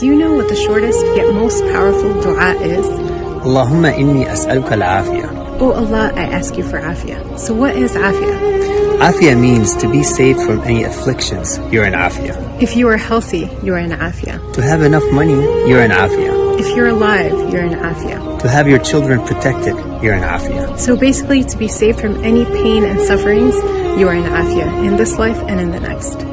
Do you know what the shortest yet most powerful dua is? Allahumma inni as'aluka al-afiyah. Oh Allah, I ask you for afia. So what is afia? Afia means to be saved from any afflictions. You're in afia. If you are healthy, you are in afia. To have enough money, you're in afia. If you're alive, you're in afia. To have your children protected, you're in afia. So basically, to be saved from any pain and sufferings, you are in afia in this life and in the next.